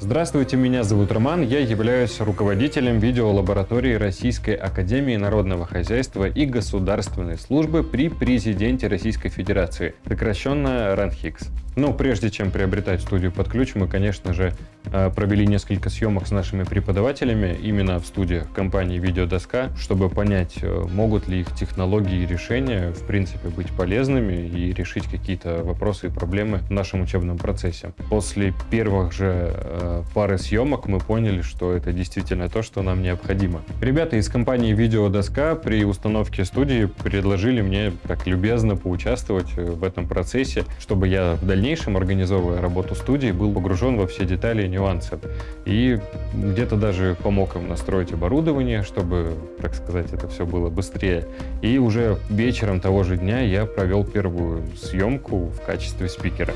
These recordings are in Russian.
Здравствуйте, меня зовут Роман, я являюсь руководителем видеолаборатории Российской Академии Народного Хозяйства и Государственной службы при президенте Российской Федерации, сокращенно РАНХИКС. Но прежде чем приобретать студию под ключ, мы, конечно же, провели несколько съемок с нашими преподавателями именно в студиях компании «Видеодоска», чтобы понять, э, могут ли их технологии и решения, в принципе, быть полезными и решить какие-то вопросы и проблемы в нашем учебном процессе. После первых же э, пары съемок мы поняли, что это действительно то, что нам необходимо. Ребята из компании «Видеодоска» при установке студии предложили мне так любезно поучаствовать в этом процессе, чтобы я в дальнейшем, организовывая работу студии, был погружен во все детали и нюансы. И где-то даже помог им настроить оборудование, чтобы, так сказать, это все было быстрее. И уже вечером того же дня я провел первую съемку в качестве спикера.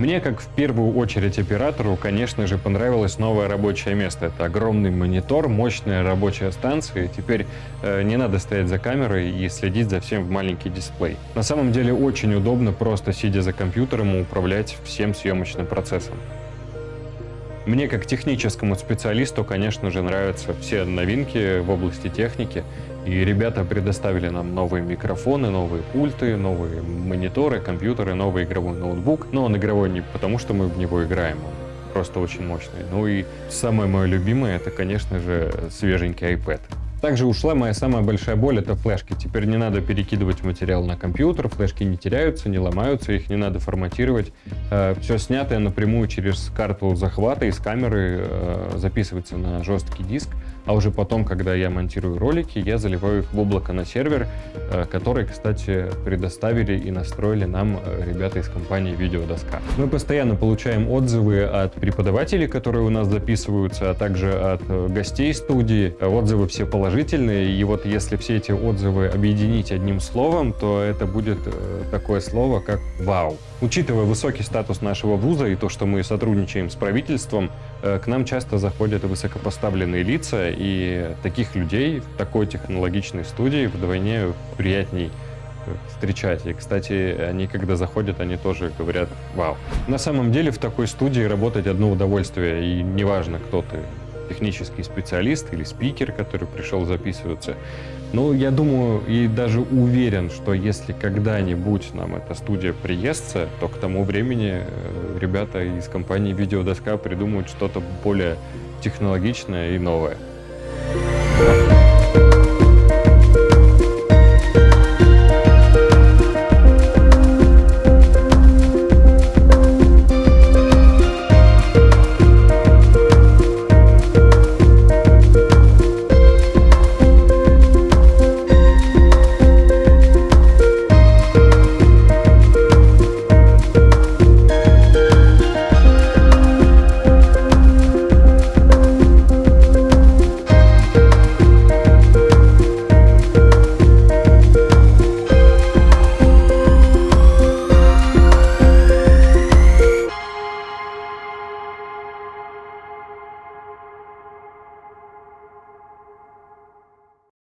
Мне, как в первую очередь оператору, конечно же, понравилось новое рабочее место. Это огромный монитор, мощная рабочая станция. теперь э, не надо стоять за камерой и следить за всем в маленький дисплей. На самом деле очень удобно, просто сидя за компьютером, управлять всем съемочным процессом. Мне, как техническому специалисту, конечно же, нравятся все новинки в области техники. И ребята предоставили нам новые микрофоны, новые пульты, новые мониторы, компьютеры, новый игровой ноутбук. Но он игровой не потому, что мы в него играем, он просто очень мощный. Ну и самое мое любимое, это, конечно же, свеженький iPad. Также ушла моя самая большая боль — это флешки. Теперь не надо перекидывать материал на компьютер, флешки не теряются, не ломаются, их не надо форматировать. Э, Все снятое напрямую через карту захвата из камеры э, записывается на жесткий диск а уже потом, когда я монтирую ролики, я заливаю их в облако на сервер, э, который, кстати, предоставили и настроили нам э, ребята из компании «Видеодоска». Мы постоянно получаем отзывы от преподавателей, которые у нас записываются, а также от э, гостей студии. Отзывы все положительные, и вот если все эти отзывы объединить одним словом, то это будет такое слово, как «Вау». Учитывая высокий статус нашего вуза и то, что мы сотрудничаем с правительством, к нам часто заходят высокопоставленные лица, и таких людей в такой технологичной студии вдвойне приятней э, встречать. И, кстати, они, когда заходят, они тоже говорят «Вау». На самом деле в такой студии работать одно удовольствие, и неважно, кто ты, технический специалист или спикер, который пришел записываться. Ну, я думаю и даже уверен, что если когда-нибудь нам эта студия приестся, то к тому времени э, ребята из компании «Видеодоска» придумают что-то более технологичное и новое. Thank you.